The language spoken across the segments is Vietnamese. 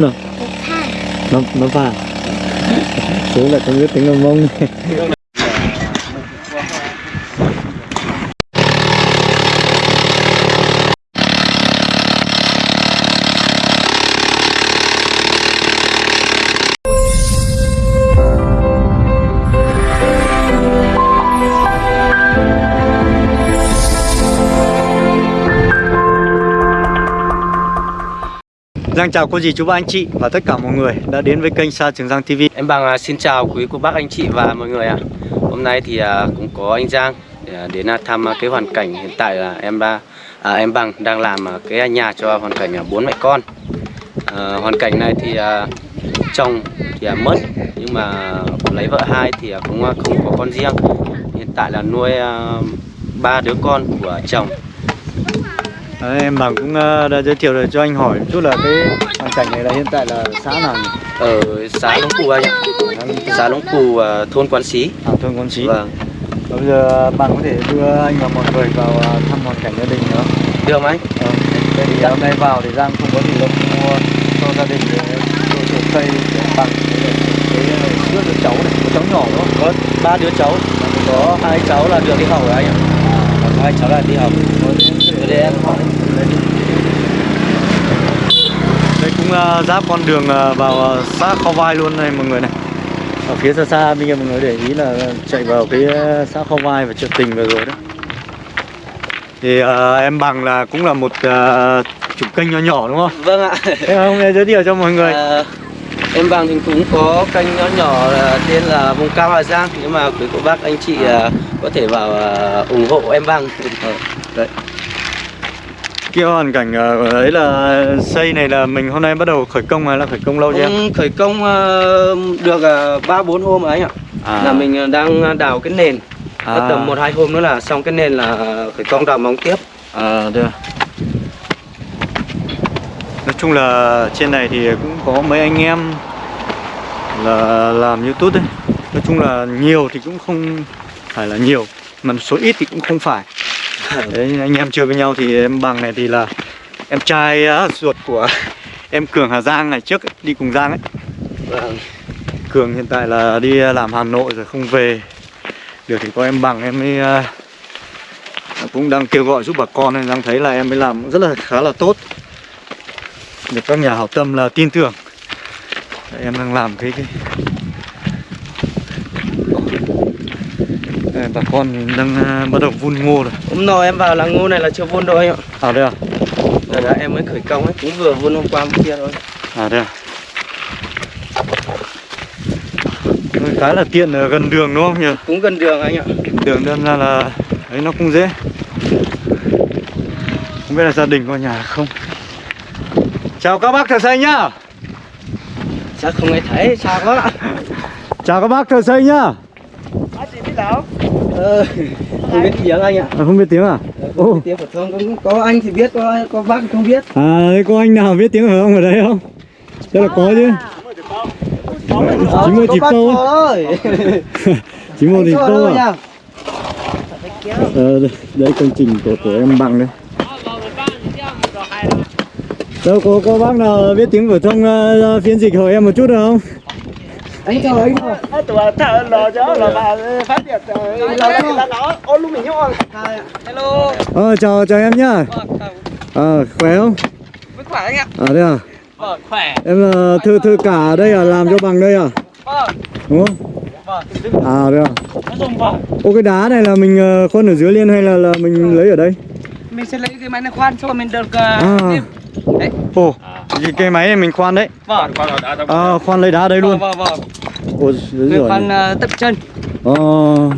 Nó nó nó vàng Xuống là không biết tiếng mông Giang chào cô dì chú bác anh chị và tất cả mọi người đã đến với kênh Sa Trường Giang TV Em Bằng à, xin chào quý cô bác anh chị và mọi người ạ. Hôm nay thì à, cũng có anh Giang à, đến thăm cái hoàn cảnh hiện tại là em ba à, em Bằng đang làm cái nhà cho hoàn cảnh bốn mẹ con. À, Hoàn cảnh này thì à, chồng thì à, mất nhưng mà lấy vợ hai thì cũng không có con riêng. Hiện tại là nuôi à, ba đứa con của chồng. Đấy, Em bằng cũng ờ, đã giới thiệu rồi cho anh hỏi một chút là cái hoàn cảnh này là hiện tại là xã nào nhỉ? ở xã Lũng Cù anh ạ. Xã Lũng Cù à, thôn Quán Xí. À, thôn Quán Trí Vâng. Và Bây giờ bạn có thể đưa anh và mọi người vào ờ, thăm hoàn cảnh gia đình nữa được không anh? Ờ, Vậy thì hôm nay vào thì Giang không có gì đâu mua cho gia đình để đồ trồng cây bằng cái trước đứa cháu này, có cháu nhỏ đúng không? Có ba đứa cháu. Có hai cháu là được đi học rồi anh ạ. Còn hai cháu là đi học đây em hỏi. Đây cũng uh, giáp con đường ờ, vào ờ, xã Kho Vai luôn này mọi người này. Ở phía xa xa bây giờ mọi người để ý là chạy vào cái xã Kho Vai và chợ tình vừa rồi đó. Thì ờ, em bằng là cũng là một uh, chủ kênh nhỏ nhỏ đúng không? vâng ạ. Hôm nay giới thiệu cho mọi người. À, em bằng thì cũng có kênh nhỏ nhỏ là tên là vùng cao Hà Giang. Nhưng mà quý cô bác anh chị có thể vào ủng hộ em bằng. Đấy Cái hoàn cảnh ờ, ở đấy là xây này là mình hôm nay bắt đầu khởi công hay là khởi công lâu chưa em? cũng khởi công à, được ba bốn hôm rồi anh ạ À. là mình đang đào cái nền à. tầm một hai hôm nữa là xong cái nền là khởi công đào móng tiếp À, được. Nói chung là trên này thì cũng có mấy anh em là làm YouTube đấy. Nói chung là nhiều thì cũng không phải là nhiều, mà số ít thì cũng không phải. Đấy, anh em chơi với nhau thì em bằng này thì là em trai á, ruột của em Cường Hà Giang ngày trước ấy, đi cùng Giang ấy. vâng. Cường hiện tại là đi làm Hà Nội rồi không về Được thì có em bằng em mới uh, Cũng đang kêu gọi giúp bà con nên đang thấy là em mới làm rất là khá là tốt Được các nhà hảo tâm là tin tưởng Em đang làm cái, cái... bà con đang uh, bắt đầu vun ngô rồi. Hôm nọ em vào là ngô này là chưa vun đâu anh ạ. À đây à? Đấy, là em mới khởi công ấy cũng vừa vun hôm qua hôm kia thôi. À đây à? Khá là tiện ở gần đường đúng không nhỉ? cũng gần đường anh ạ. Đường đơn ra là ấy nó cũng dễ. Không biết là gia đình có nhà không. Chào các bác thợ xây nhá. Chắc không ai thấy sao quá chào các bác thợ xây nhá bác chị biết đâu ờ, không biết tiếng anh ạ. À, không biết tiếng à? Không ô. biết tiếng phổ thông cũng có anh thì biết có có bác không biết. À thế có anh nào biết tiếng hở không ở đây không? Chắc là có chứ. Chỉ mua bác câu thôi chỉ một thì Anh câu à? Ờ, đây, đây công trình của của em bằng đây. Đâu có có bác nào biết tiếng phổ thông uh, phiên dịch hỏi em một chút được không anh chào anh thôi tụi thợ lò chó là bà phát triển là là nó ô luôn mình nhon hello. Ờ chào chào em nhá. Ờ khỏe không? Mới khỏe anh ạ. À đây à? Vâng khỏe. Em là thư thư cả ở đây à làm cho bằng đây à? Vâng. Đúng không? Vâng. À đây à? Nó dùng vâng. Ô cái đá này là mình ờ, khoan ở dưới liên hay là là mình lấy ở đây? Mình sẽ lấy cái máy này khoan cho mình được à. thêm đấy. Ồ cái, cái máy này mình khoan đấy. Vâng à, khoan lấy đá đây luôn. Vâng vâng vâng. Ồ dưới người rồi khoan ờ, tập chân. Ờ.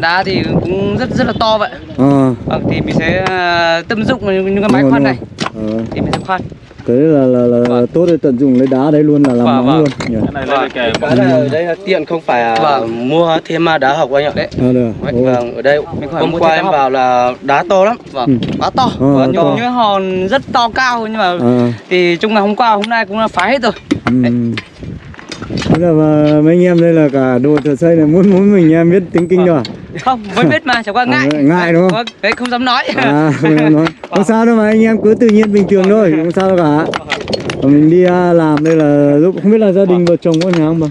Đá thì cũng rất rất là to vậy. Ờ. Vâng thì mình sẽ ờ, tâm dụng những cái máy khoan này. ờ. Thì mình sẽ khoan thế là là là Vâng. tốt để tận dụng lấy đá đây luôn là làm Vâng, móng vâng. luôn nhỉ Vâng. cái là ở đây là tiện không phải à, Vâng. mua thêm à, đá học anh ạ đấy à à Đấy, Ồ. vâng ở đây hôm qua em đá vào là đá to lắm vâng Ừ. quá to Ờ, vâng, những những hòn rất to cao nhưng mà à thì chung là hôm qua hôm nay cũng là phá hết rồi ừ. Là mà mấy anh em đây là cả đồ thợ xây này muốn muốn mình em biết tiếng kinh đâu à? không vẫn biết mà chẳng qua À, ngại ngại đúng không? Vâng, đấy không dám nói À, không, dám nói. không sao đâu mà anh em cứ tự nhiên bình thường thôi, không sao đâu cả. Và mình đi à, làm đây là lúc không biết là gia đình vợ chồng có nhà không bà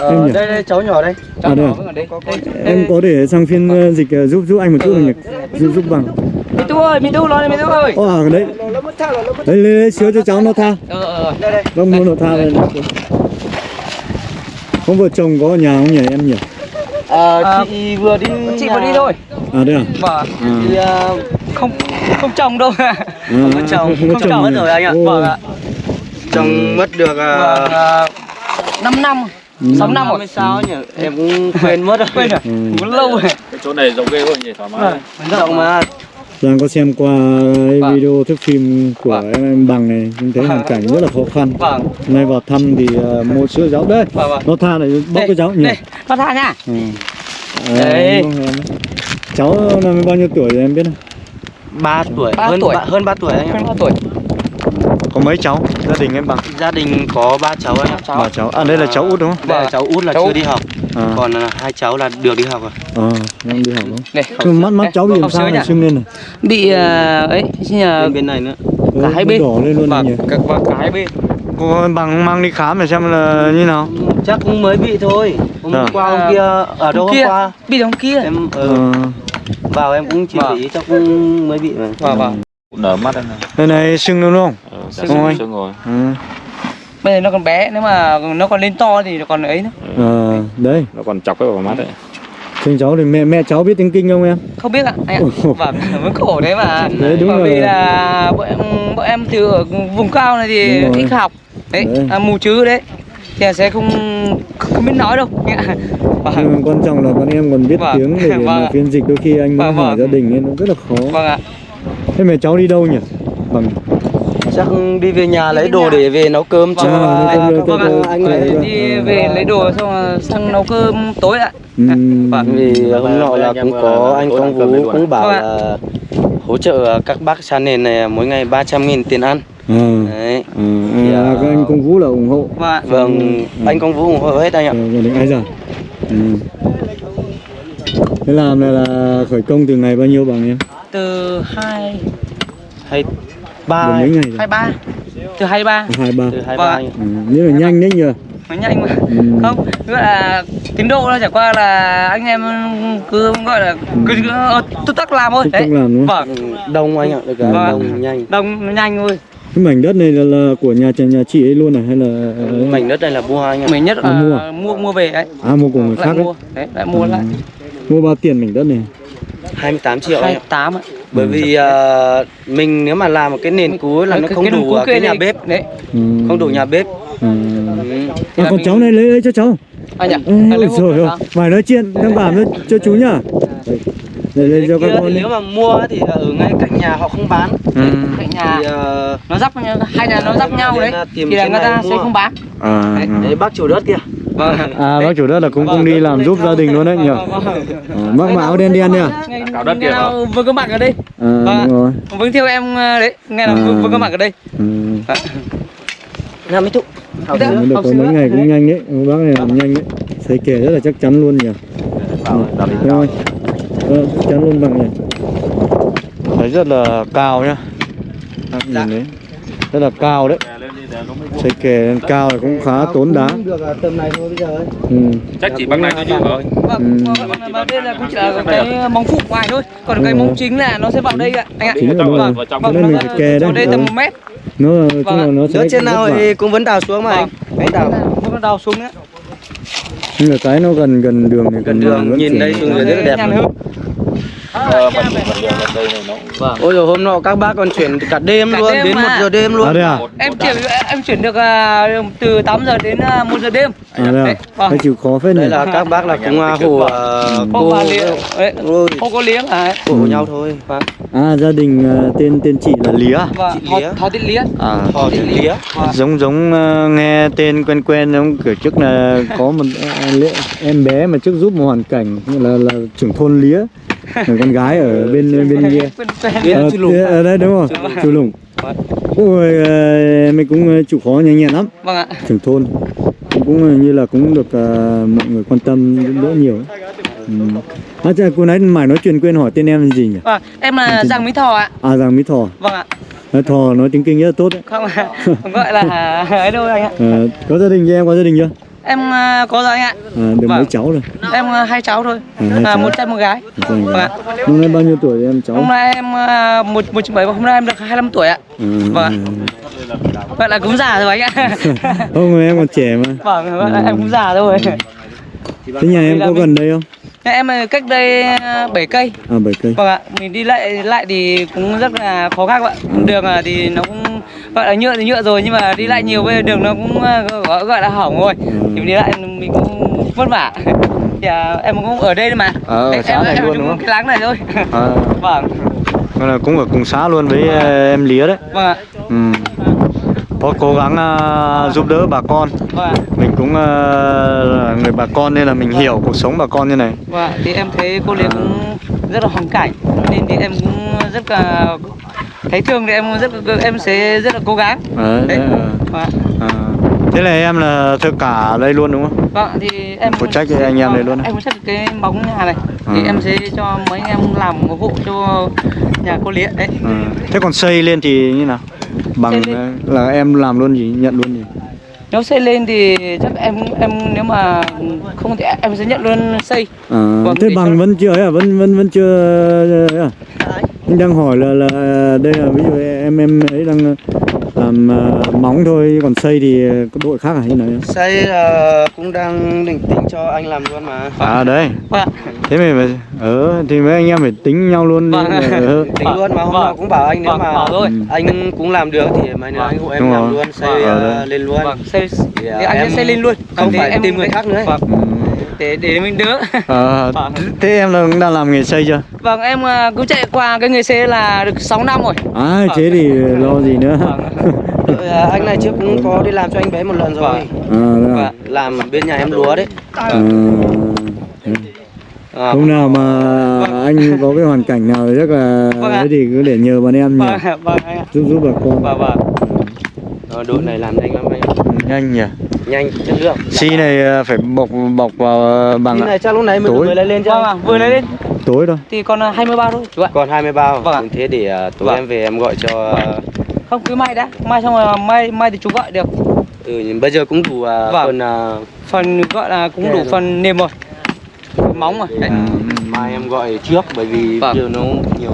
Em Ờ, đây đây cháu nhỏ đây. à đây à? em có để sang phiên ờ, dịch ờ, giúp giúp anh một chút được nhỉ giúp giúp bằng Mi tu ơi, Mi tu lo đi Mi tu ơi. Ồ à đấy Nó mất thang rồi, nó mất. đấy lấy, lấy cho cháu nó tha Ờ ờ. Đây đây. vâng mua nó tha lên không vợ chồng có ở nhà không nhỉ em nhỉ Ờ, chị vừa đi Chị nhà- vừa đi thôi. à đây à Vâng. à, Thì à, Không không chồng đâu. à, có chồng, không có không chồng chồng mất rồi anh ạ. Vâng ạ. chồng mất được Vâng. à, 5 năm. 6 năm rồi. sao nhỉ? Em cũng quên mất rồi. Quên rồi. ừ. Cũng lâu rồi. cái chỗ này rộng ghê hơn nhỉ thoải mái Rộng mà. Giang có xem qua cái Vâng. video thước phim của Vâng. em, em bằng này mình thấy hoàn cảnh rất là khó khăn Vâng. nay vào thăm thì uh, mua sữa cháu đây Vâng vâng. nó tha này bóc cho cháu nhỉ Đây, nó tha nha. ừ. Đấy. em. cháu năm bao nhiêu tuổi rồi em biết không 3 tuổi, Ba hơn tuổi. ba- hơn 3 tuổi anh ạ. Hơn bao tuổi? có mấy cháu gia đình em bằng Gia đình có ba cháu anh ạ. ba cháu à đây là cháu út đúng không Đây là cháu út là Cháu chưa út. đi học. À, Còn à, hai cháu là được đi học rồi. à đang đi học đúng không. Nhưng mắt mắt cháu bị làm sao này sưng lên này Bị ờ, ấy, xin nhờ Bên này nữa. Ừ, cả hai nó bên. đỏ lên luôn nhỉ cả và cả hai bên. cô bằng mang đi khám để xem là như nào Chắc cũng mới bị thôi. Hôm À. qua hôm kia ở đâu hôm kia, qua bị đóng kia. em ờ. ờ, vào em cũng chỉ Vâng. để ý chắc cũng mới bị mà. Vâng vâng. nở mắt đây này đây này sưng luôn đúng không ờ, Sưng sưng rồi. sưng rồi ừ. Bây giờ nó còn bé, nếu mà nó còn lên to thì nó còn ấy nữa. à, đấy nó còn chọc cái vào mắt đấy Thương cháu thì mẹ mẹ cháu biết tiếng kinh không em Không biết ạ, anh ạ. Vâng, mới khổ đấy mà. Đấy, đúng Bởi vì rồi. là bọn em, bọn em từ ở vùng cao này thì ít học. Đấy, Đấy. À, mù chữ đấy. Thì sẽ không không biết nói đâu. Vâng. Nhưng mà quan trọng là con em còn biết Vâng. tiếng để, Vâng mà phiên dịch đôi khi anh muốn Vâng, hỏi vâng. gia đình ấy nó rất là khó Vâng ạ. thế mẹ cháu đi đâu nhỉ bằng Chắc đi về nhà lấy đồ để về nấu cơm cho Vâng, nấu cơm, anh, ấy. Vâng. Đi về lấy đồ xong rồi sang nấu cơm tối ạ. Vâng. Vì hôm nọ là cũng có là anh công vũ cũng bảo Vâng là hỗ trợ các bác xa nền này mỗi ngày 300 nghìn tiền ăn. à, Đấy. à, à, các anh công vũ là ủng hộ Vâng. Vâng, Ừ. anh công vũ ủng hộ hết anh ạ. Ờ, đình ai già ừ. thế làm này là khởi công từ ngày bao nhiêu bằng em Từ 2 Hay ba mấy ngày rồi 23. Từ 23. hai ba từ hai Vâng ba ạ. ừ. nhưng mà nhanh đấy nhờ Nó nhanh mà. ừ. Không, tức là tiến độ nó chả qua là anh em cứ gọi là cứ, cứ ờ, tức tắc làm thôi. Tức tắc Đấy. làm đúng không? Vâng. Đông anh ạ, được Vâng. đông nhanh. Đông nó nhanh thôi. cái mảnh đất này là, là của nhà nhà chị ấy luôn à hay là Mảnh đất này là mua anh ạ. Mình nhất À, là mua. mua mua về đấy. à mua của người lại khác đấy mua. Đấy, lại mua lại. mua bao tiền mảnh đất này 28 triệu anh ạ. 28 ạ. Bởi vì à, mình nếu mà làm một cái nền cú là nó không đủ à, cái nhà bếp, Đấy. ừ. không đủ nhà bếp. ừ. Ừ. à, còn cháu này lấy, lấy cho cháu Anh À, lấy ôi trời ơi, phải nói chuyện thằng bảo nó cho chú nhá để để cho các con nếu mà mua thì ở ngay cạnh nhà họ không bán. ừ. Cạnh nhà Thì à, nó dắp nhau hai nhà nó dắp nhau đấy. Thì là người ta sẽ không bán. à, Đấy, à. đấy bác chủ đất kia. Vâng. à bác chủ đất là cũng cũng đi làm giúp gia đình luôn đấy nhỉ? À, bác mà áo đen đen nhỉ Cạo đất kìa. nào Vương có mặt ở đây. à, Vâng. đúng rồi. Vương theo em đấy. Ngày nào À. Vương có mặt ở đây. Nhà mấy thụ. Học Đấy, được có mấy ngày cũng nhanh đấy. Bác này làm nhanh đấy. Thấy kể rất là chắc chắn luôn nhỉ. Rồi ờ, chắc chắn luôn bằng nhỉ thấy rất là cao nhá. Nhìn đấy. Rất là cao đấy thấy kể cao thì cũng khá tốn đá Được à, tầm này thôi bây giờ ấy. ừ. chắc chỉ bằng này thôi chứ rồi Vâng, Ừ. vâng, mà đây là cũng chỉ là cái móng phụ ngoài thôi. Còn cái Ừ. móng chính là nó sẽ vào đây ạ, anh ạ. Chính là đúng rồi. vào trong Vâng, nó mình phải kè vào đấy đây tầm Ừ. một mét. nó là Vâng nó sẽ trên nào thì cũng vẫn đào xuống mà anh. Đấy đào. Vâng, nó đào xuống nữa. nhưng mà cái nó gần gần đường thì Gần đường, vẫn nhìn đây được. xuống dưới rất là đẹp. Ờ, đây này nó Vâng. Ôi rồi hôm nọ các bác còn chuyển cả đêm Cả luôn, đêm đến mà. 1 giờ đêm luôn. à à Em chuyển em chuyển được à, từ 8 giờ đến à, 1 giờ đêm. à đây à Đấy, vâng. chịu khó phết nhỉ Đây là các bác là cũng à, hổ à, Không cô Ôi, không có liếng à. hổ nhau thôi. Vâng. à gia đình tên tên chị là Lía Và Chị họ Lía. họ tên Lía. à Thò thì lía. giống giống ờ, nghe tên quen quen giống kiểu trước là có một em bé mà trước giúp một hoàn cảnh như là là trưởng thôn lía con gái ở bên bên kia. Ờ, ở đây đúng không chú lùng. ôi ờ, mình cũng ờ, chịu khó nhanh nhẹn lắm. Vâng ạ. trưởng thôn. Cũng, cũng ờ, như là cũng được ờ, mọi người quan tâm giúp đỡ nhiều ừ. à, chà, cô nãy mải nói chuyện quên hỏi tên em là gì nhỉ? Vâng, em là Giang Mỹ Thọ ạ. à Giang Mỹ Thỏ Vâng ạ. Nói thò nói tiếng kinh rất là tốt đấy. Không không gọi là ấy đâu anh ạ. Ờ, có gia đình chưa em có gia đình chưa em à, có rồi anh ạ. À, được mấy Vâng. cháu rồi. Em à, hai cháu thôi. À, hai à, cháu. một trai một gái. Vâng. Vâng năm nay bao nhiêu tuổi em cháu? Hôm nay em à, một một bảy hôm nay em được 25 tuổi ạ. Ừ, Vâng. vậy là cũng già rồi anh ạ. Không em còn trẻ mà. Vâng là em cũng già rồi thế nhà em có gần đây không? Nhà em à, cách đây à, 7 cây. À bảy cây. Vâng ạ. Mình đi lại lại thì cũng rất là khó khăn ạ. Đường à, thì nó cũng gọi là nhựa thì nhựa rồi nhưng mà đi lại nhiều bây giờ đường nó cũng à, gọi, là hỏng rồi. Thì mình đi lại mình cũng vất vả. Thì à, em cũng ở đây mà. Ờ, ở em, xã em, này em luôn đúng không? cái láng này thôi. À, vâng. Nên là cũng ở cùng xã luôn với ờ, em Lía đấy. Vâng ạ. Ừ. có cố gắng ờ, giúp đỡ bà con. Vâng mình cũng ờ, là người bà con nên là mình hiểu cuộc sống bà con như này. Vâng, thì em thấy cô Liệt cũng rất là hoàn cảnh nên thì em cũng rất là thấy thương thì em rất em sẽ rất là cố gắng. Đấy, Đấy. Vâng, ạ. À, thế là em là thợ cả đây luôn đúng không? vâng thì em Phụ trách anh em này luôn? Em phụ trách cái bóng nhà này thì À. em sẽ cho mấy anh em làm một hộ cho nhà cô Liệt đấy. À, thế còn xây lên thì như nào? Bằng là em làm luôn gì, nhận luôn gì? Nếu xây lên thì chắc em em nếu mà không thì em sẽ nhận luôn xây. À, Vâng, thế thì bằng cho- vẫn chưa ấy à? Vẫn vẫn vẫn chưa ấy à? Anh đang hỏi là là đây là ví dụ em em ấy đang làm ờ, móng thôi còn xây thì có đội khác à hay nào? Xây là cũng đang định tính cho anh làm luôn mà À đấy. Vâng. Thế mình phải ờ thì mấy anh em phải tính nhau luôn đi. Vâng. Ờ. tính luôn mà hôm Vâng. nào cũng bảo anh nếu Vâng, mà. Ừ. anh cũng làm được thì mấy nữa anh hộ em Đúng làm rồi. luôn xây Vâng. ờ, Ờ, lên luôn Vâng, xây Thì, à, thì anh em sẽ xây lên luôn. không Thì phải tìm người khác nữa. Vâng, Ừ. để để mình đỡ. Vâng. thế em là cũng đang làm nghề xây chưa? Vâng, em à, cứ chạy qua cái nghề xe là được 6 năm rồi. À thế thì lo gì nữa? Vâng. Ờ, anh này trước cũng có đi làm cho anh bé một lần rồi Vâng. À, à? Vâng. làm bên nhà em lúa đấy À, hôm nào mà anh có cái hoàn cảnh nào thì chắc là Vâng thế thì cứ để nhờ bọn em nhỉ Vâng, vâng giúp giúp bà con Vâng, vâng. đội này làm nhanh lắm anh. Ừ, nhanh nhỉ nhanh chất lượng xi này ờ, phải bọc bọc vào ờ, bằng Cái này chắc lúc này mình Tối. vừa lấy lên Vâng cho ạ, vừa lấy lên tối thôi thì còn à, 23 thôi chú ạ. còn 20 bao Vâng thế để tối Vâng. em về em gọi cho Không cứ mai đã, mai xong rồi mai mai thì chú gọi được. ừ, nhưng bây giờ cũng đủ Vâng. phần Phần gọi là cũng đủ rồi. phần nêm rồi. Móng rồi. Ừ. mai em gọi trước bởi vì Vâng. giờ nó nhiều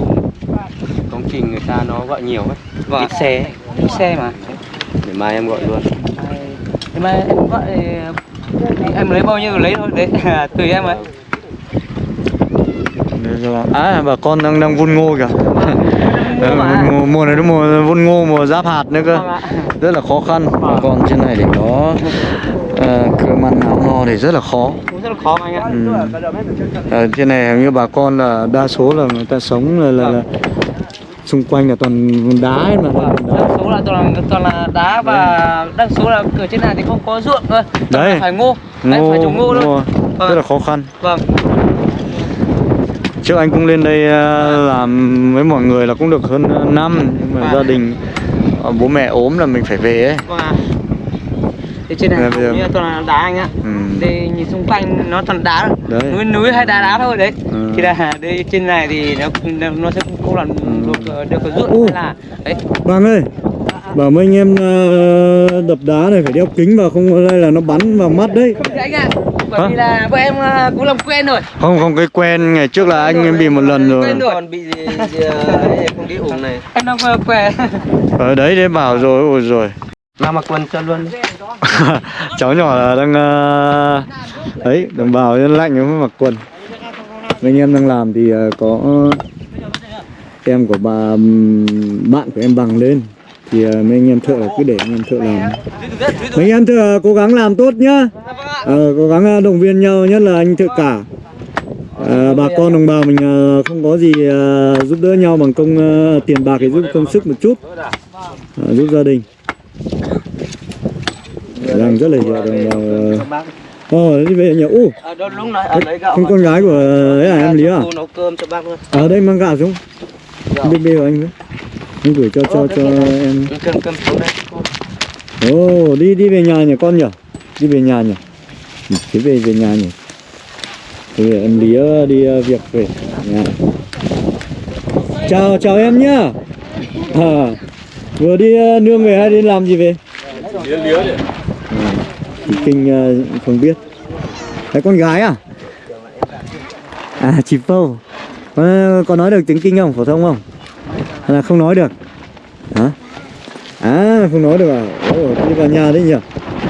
công trình người ta nó gọi nhiều ấy Vâng. ít xe. Đi xe mà. để mai em gọi luôn Thì mai em gọi thì em lấy bao nhiêu lấy thôi đấy, tùy em ấy. à bà con đang đang vun ngô kìa Ờ, mà. vun ngô, mùa này đúng mùa vun ngô mùa giáp hạt nữa cơ Vâng rất là khó khăn bà con trên này để có uh, cơm ăn áo no thì rất là khó rất là khó mà anh ạ. Ừ. Ở trên này hình như bà con là đa số là người ta sống là, là, là xung quanh là toàn đá ấy mà Vâng, đa số là toàn là, toàn là đá và đa số là ở trên này thì không có ruộng. Toàn Đấy. là phải ngô. Đấy, phải trồng ngô thôi. Vâng. rất là khó khăn Vâng. trước anh cũng lên đây ờ, làm với mọi người là cũng được hơn ờ, năm nhưng mà Vâng. gia đình ờ, bố mẹ ốm là mình phải về ấy Vâng ạ. Thì trên này Bây giờ- như là toàn là đá anh ạ. Ừ. Đây nhìn xung quanh nó toàn đá. Đấy. Núi núi hay đá đá thôi đấy. Ừ. Thì là đây trên này thì nó nó sẽ không làm được được cái ruộng Ừ. hay là đấy. Bằng ơi bảo mấy anh em ờ, đập đá này phải đeo kính vào không đây là nó bắn vào mắt đấy Không anh ạ. Bởi Hả? vì là bọn em à, cũng làm quen rồi. không không cái quen ngày trước là anh em bị một lần rồi Quen rồi. còn bị gì, gì ờ, không đi ủng này Em đang quen. ở đấy đấy bảo rồi ôi rồi nào mặc quần cho luôn cháu nhỏ là đang ờ, ấy đồng bào lạnh mới mặc quần mấy anh em đang làm thì ờ, có em của bà bạn của em bằng lên. Thì ờ, mấy anh em thợ cứ để anh em thợ làm. Mấy anh em thợ cố gắng làm tốt nhá. Ờ, cố gắng ờ, động viên nhau nhất là anh thợ cả. Ờ, bà con đồng bào mình không có gì giúp đỡ nhau bằng công tiền bạc thì giúp công sức một chút. Ờ, giúp gia đình. Đang rất là nhiều đồng bào ờ đi về nhà u gạo không con gái của ấy à em lý à? Cô nấu cơm cho bác luôn. Ở đây mang gạo xuống bên bê của anh với anh gửi cho cho cho em. Cơm cơm xuống đây. Ồ đi đi về nhà nhỉ con nhỉ? Đi về nhà nhỉ? Ừ, thế về về nhà nhỉ? Thế về em lý ờ, đi ờ, việc về nhà. Chào chào em nhá. À, vừa đi ờ, nương về hay đi làm gì về? Lía lía đấy. kinh ờ, không biết. Đấy con gái à? À chị Pâu có, có nói được tiếng kinh không phổ thông không hay là không nói được hả à không nói được à Ồ, đi vào nhà đấy nhỉ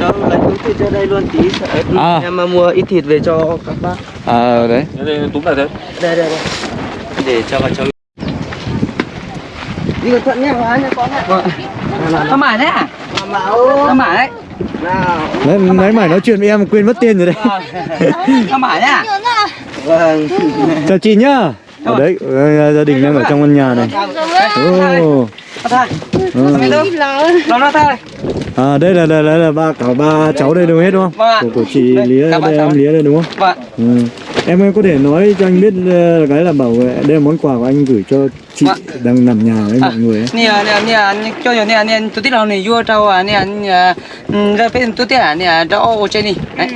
Đâu lấy túi thịt ra đây luôn tí sợ À. em mà mua ít thịt về cho các bác. à đấy Thế thì túm lại thế. Đây đây đây. Để cho vào trong. Đi cẩn thận nhé, hóa nha con ạ. Không mải đấy à? Không mải đấy. Nào. đấy nãy mày nói chuyện với em quên mất tên rồi đấy Không mải đấy à? Vâng. chào chị nhá ở đấy ờ, gia đình đang ở trong căn nhà này. Ừ. Thôi. À đây là đây là, là ba cả ba cháu đây đều hết đúng không? Vâng. Của, của chị ba đây em Lía đây đúng không? Vâng. Ừ. Em em có thể nói cho anh biết ờ, cái là bảo vệ- đây là món quà của anh gửi cho chị Vâng. đang nằm nhà với mọi người ấy. nè nè nè cho nhiều nè nè tôi tiếc là này vua trâu à nè nè ra phía tôi tiếc à nè cho ô trên đi đấy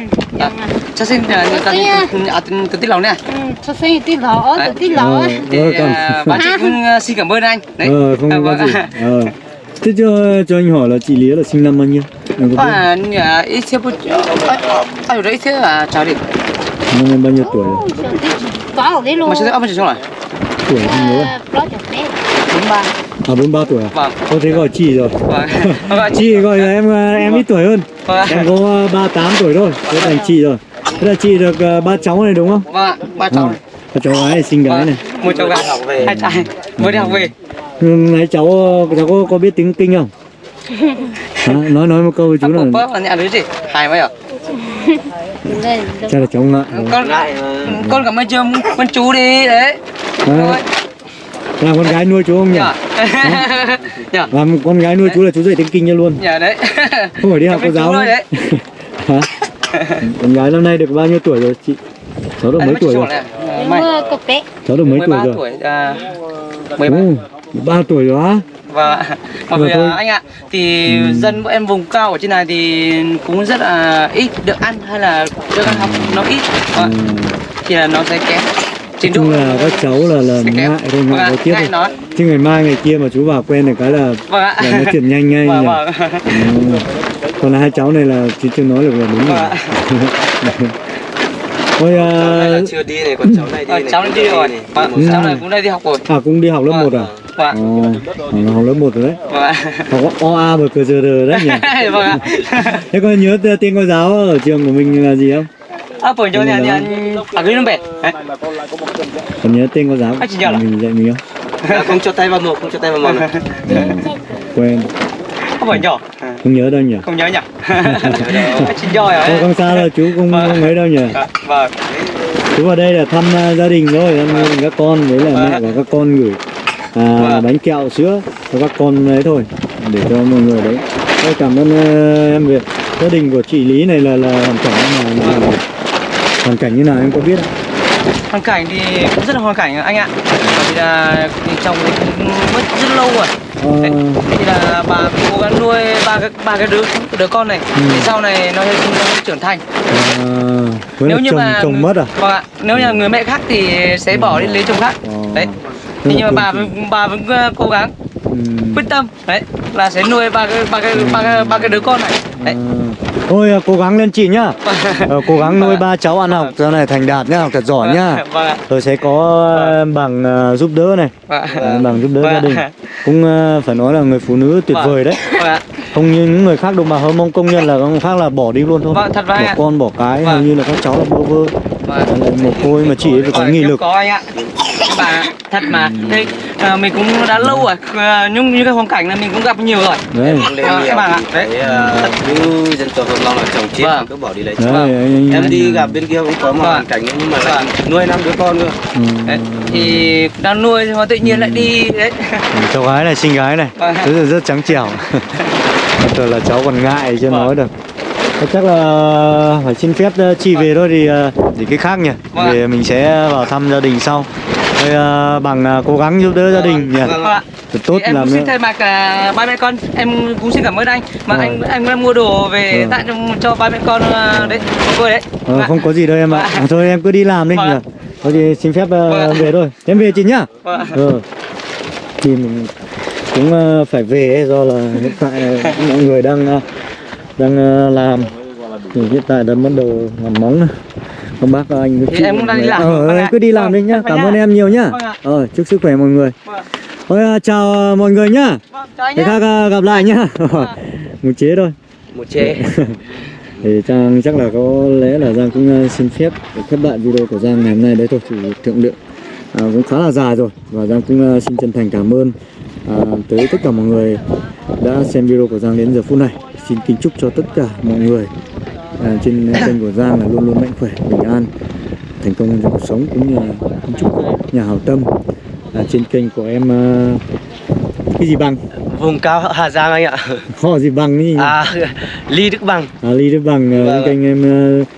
cho xin tao à tôi tiếc lòng nè Ừ, cho sinh tí lỏ, Đấy. tí lỏ. Ờ, thì ờ, còn à, bạn chị cũng à, xin cảm ơn anh đấy ờ, không có vâng. gì. Ờ. Thế cho cho anh hỏi là chị Lía là sinh năm bao nhiêu? À ít xíu bút ai rồi ít xíu à chào đi năm em bao nhiêu tuổi rồi? Có đấy luôn. mà sẽ ông chỉ xong rồi Tuổi không nhớ. Ờ, đấy. bốn ba À 43 tuổi à? vâng Có thể gọi chị rồi. vâng vâng chị gọi là em ờ, em ít tuổi hơn. vâng Em có ờ, 38 tuổi thôi, thế thành chị rồi. Thế là chị được ờ, ba cháu này đúng không? vâng ba cháu Ừ. này Có cháu gái này xinh gái Vâng. này. một cháu gái hai trai mới đi học về Ừ, Nãy cháu cháu có, có biết tiếng kinh không? Hả? nói nói một câu với chú Chú là là là nhà đứa gì hai mấy à chắc là cháu ngại. con con cảm ơn chưa con chú đi đấy Đấy, làm con gái nuôi chú không nhỉ? nhở nhở Làm con gái nuôi chú là chú dạy tiếng kinh cho luôn. nhở đấy Không phải đi học cô giáo đấy. Hả? Con gái năm nay được bao nhiêu tuổi rồi chị? Cháu được mấy tuổi rồi? Cháu được mấy tuổi 13 rồi? tuổi à, 13 Ồ, ba tuổi rồi á? và mà Rồi vì thôi. à, anh ạ thì dân bọn em vùng cao ở trên này thì cũng rất là ít được ăn hay là được ăn học nó ít Vâng. Ừ. thì là nó sẽ kém trình độ chung là các cháu là là ngại thôi Vâng ngại ạ, nói tiếp ngại thôi. nói Chứ ngày mai ngày kia mà chú vào quen được cái là vâng ạ là nói chuyện nhanh ngay vâng nhỉ? vâng Ừ. Còn là hai cháu này là chú chưa nói được là đúng vâng rồi. Thôi à, chưa đi này, còn cháu này đi Ờ, này. cháu này đi rồi vâng Ừ. cháu này cũng đây đi học rồi à cũng đi học lớp 1 à? vâng Ồ, nó học lớp 1 rồi đấy. vâng ạ Học O A và cờ giờ đờ đấy nhỉ? vâng ạ Thế con nhớ tên cô giáo ở trường của mình là gì không? à phổi cho nhà nhà à cái bể Đấy. Còn nhớ tên cô giáo nhớ là- mình dạy mình không? À, không cho tay vào mồm, không cho tay vào mồm này. Ừ, quen, không phải nhỏ không nhớ đâu nhỉ? không nhớ nhỉ chỉ giỏi Không, rồi không sao đâu, chú không, Vâng. không ấy đâu nhỉ? vâng Chú vào đây là thăm à, gia đình thôi, thăm đình các con với là mẹ và các con gửi à, Vâng. bánh kẹo sữa cho các con đấy thôi để cho mọi người đấy. Tôi cảm ơn à, em Việt. Gia đình của chị Lý này là là hoàn cảnh như nào? nào? Hoàn cảnh như nào em có biết không? hoàn cảnh thì cũng rất là hoàn cảnh anh ạ bởi vì là chồng thì cũng mất rất lâu rồi Thì là bà cố gắng nuôi ba cái ba cái đứa đứa con này. Ừ. thì sau này nó, nó trưởng thành. À, nếu như chồng, mà chồng mất à? vâng ạ. Nếu như là người mẹ khác thì sẽ bỏ đi lấy chồng khác. Ờ. đấy. Thế nhưng mà bà bà vẫn ờ, cố gắng Ừ. quyết tâm đấy là sẽ nuôi ba cái ba cái ba cái ba cái đứa con này. Đấy. À, Thôi à, cố gắng lên chị nhá. Ờ, Cố gắng nuôi Vâng. ba cháu ăn học. Cho này thành đạt nhá, học thật giỏi nhá. Vâng Rồi sẽ có ờ, bằng ờ, giúp đỡ này. Vâng. Ờ, Bằng giúp đỡ Vâng gia đình. Cũng phải nói là người phụ nữ tuyệt Vâng. vời đấy. Vâng Không như những người khác đồng bào Hơ Mông công nhân là có khác là bỏ đi luôn thôi. Vâng, Bỏ con bỏ cái hầu Vâng. như là các cháu là bơ vơ. Vâng. Một cô mà chị ấy phải có Vâng, nghị lực. bà thật mà. Đây à, mình cũng đã lâu rồi à, nhưng như cái hoàn cảnh này mình cũng gặp nhiều rồi Đấy, Vâng, nhiều. các bạn ạ. Đấy, ờ, những dân tộc Hồng Long là chồng chết Vâng. cứ bỏ đi lấy đấy anh- Em đi gặp bên kia cũng có một Vâng. hoàn cảnh nhưng mà lại nuôi năm đứa con cơ. ừ. đấy, thì đang nuôi nhưng mà tự nhiên lại đi đấy Cháu gái này, xinh gái này Vâng. Rất là rất trắng trẻo Thật là cháu còn ngại chưa Vâng. nói được Chắc là phải xin phép ờ, chị về thôi thì ờ, để cái khác nhỉ Vâng. Thì mình sẽ vào thăm gia đình sau Thôi ờ, bằng ờ, cố gắng giúp đỡ gia đình nhỉ Vâng. Vâng. Thật tốt Thì em làm xin thay mặt à, ba mẹ con em cũng xin cảm ơn anh mà Vâng. anh anh đã mua đồ về Vâng. tặng cho, cho ba mẹ con à, đấy tôi đấy Ờ, Vâng ạ. Không có gì đâu em ạ Vâng. Thôi em cứ đi làm đi Vâng. nhỉ Có gì xin phép ờ, Vâng. về thôi Em về chị nhá Vâng. Ừ. Thì mình cũng ờ, phải về ấy, do là hiện tại ờ, mọi người đang ờ, đang ờ, làm thì hiện tại đã bắt đầu làm móng này. Các bác các anh Thì chị em cũng đang đi làm. Ờ, Vâng cứ đi làm Vâng, đi nhá. em Cảm nhá. ơn em nhiều nhá. Vâng. Ờ, chúc sức khỏe mọi người. Vâng. Thôi ờ, chào ờ, mọi người nhá. Vâng, khác ờ, gặp lại nhá. Một chế thôi. một chế thì Trang chắc là có lẽ là Giang cũng ờ, xin phép khép lại video của Giang ngày hôm nay đấy thôi thì thượng lượng à, cũng khá là dài rồi và Giang cũng ờ, xin chân thành cảm ơn à, tới tất cả mọi người đã xem video của Giang đến giờ phút này xin kính chúc cho tất cả mọi người à, trên kênh của Giang là luôn luôn mạnh khỏe bình an thành công trong cuộc sống cũng như là chúc nhà hảo tâm. À, trên kênh của em ờ, cái gì bằng? Vùng cao Hà Giang anh ạ. Họ gì bằng ý à Ly Đức Bằng. À, Ly Đức Bằng Vâng kênh em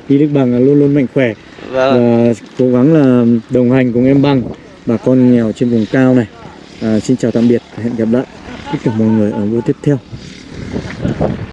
Ly Đức Bằng là luôn luôn mạnh khỏe. Vâng và cố gắng là đồng hành cùng em bằng bà con nghèo trên vùng cao này. À, xin chào tạm biệt hẹn gặp lại. Tất cả mọi người ở video tiếp theo